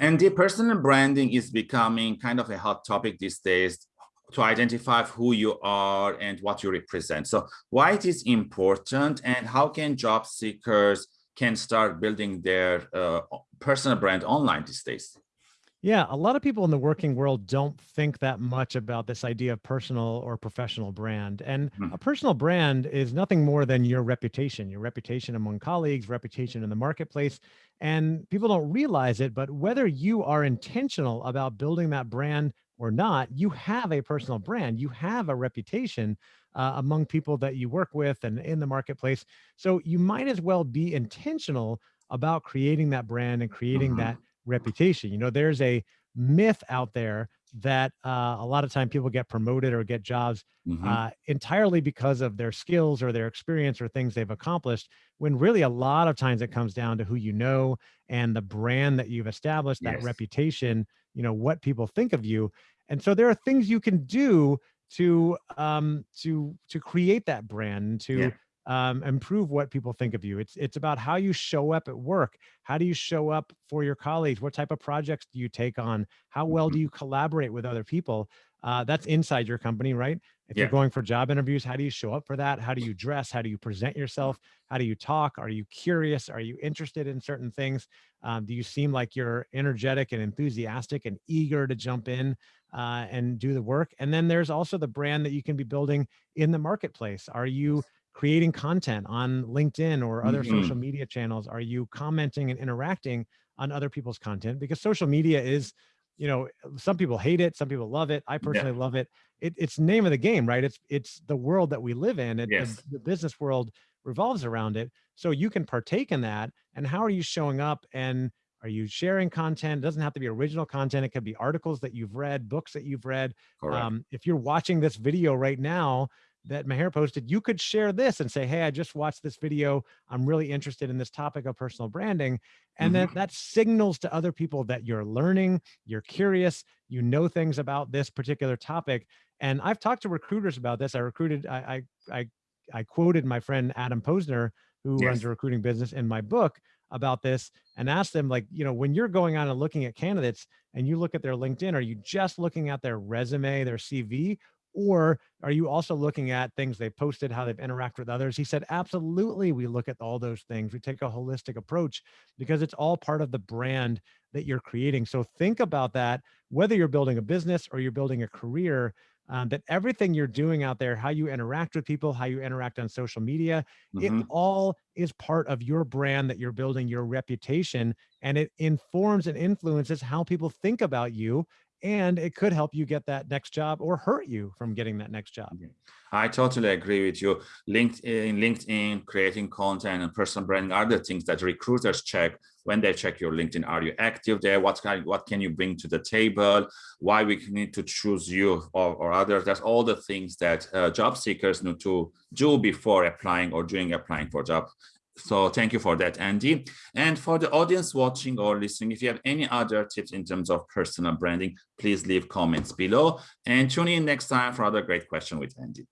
And the personal branding is becoming kind of a hot topic these days to identify who you are and what you represent. So why it is important and how can job seekers can start building their uh, personal brand online these days? Yeah, a lot of people in the working world don't think that much about this idea of personal or professional brand. And mm. a personal brand is nothing more than your reputation, your reputation among colleagues, reputation in the marketplace. And people don't realize it, but whether you are intentional about building that brand or not, you have a personal brand, you have a reputation uh, among people that you work with and in the marketplace. So you might as well be intentional about creating that brand and creating mm -hmm. that reputation. You know, there's a myth out there that uh, a lot of time people get promoted or get jobs mm -hmm. uh, entirely because of their skills or their experience or things they've accomplished, when really a lot of times it comes down to who you know and the brand that you've established, that yes. reputation, you know, what people think of you. And so there are things you can do to um, to to create that brand, to yeah um, improve what people think of you. It's it's about how you show up at work. How do you show up for your colleagues? What type of projects do you take on? How well do mm-hmm. you collaborate with other people? Uh, that's inside your company, right? If yeah. you're going for job interviews, how do you show up for that? How do you dress? How do you present yourself? How do you talk? Are you curious? Are you interested in certain things? Um, do you seem like you're energetic and enthusiastic and eager to jump in uh, and do the work? And then there's also the brand that you can be building in the marketplace. Are you creating content on LinkedIn or other mm -hmm. social media channels? Are you commenting and interacting on other people's content? Because social media is, you know, some people hate it, some people love it. I personally yeah. love it. it. It's name of the game, right? It's it's the world that we live in. It, yes. the, the business world revolves around it. So you can partake in that. And how are you showing up and are you sharing content? It doesn't have to be original content. It could be articles that you've read, books that you've read. Um, if you're watching this video right now, that Maher posted, you could share this and say, hey, I just watched this video. I'm really interested in this topic of personal branding. And mm -hmm. then that signals to other people that you're learning, you're curious, you know things about this particular topic. And I've talked to recruiters about this. I recruited, I, I, I, I quoted my friend Adam Posner, who yes. runs a recruiting business in my book about this and asked them like, you know, when you're going on and looking at candidates and you look at their LinkedIn, are you just looking at their resume, their CV, or are you also looking at things they've posted, how they've interacted with others? He said, absolutely, we look at all those things. We take a holistic approach because it's all part of the brand that you're creating. So think about that, whether you're building a business or you're building a career, um, that everything you're doing out there, how you interact with people, how you interact on social media, mm -hmm. it mm-hmm. all is part of your brand that you're building, your reputation, and it informs and influences how people think about you and it could help you get that next job or hurt you from getting that next job. I totally agree with you. LinkedIn, LinkedIn, creating content and personal branding are the things that recruiters check when they check your LinkedIn. Are you active there? What kind, what can you bring to the table? Why we need to choose you or, or others? That's all the things that uh, job seekers need to do before applying or during applying for job so thank you for that, Andy. And for the audience watching or listening, if you have any other tips in terms of personal branding, please leave comments below and tune in next time for other great question with Andy.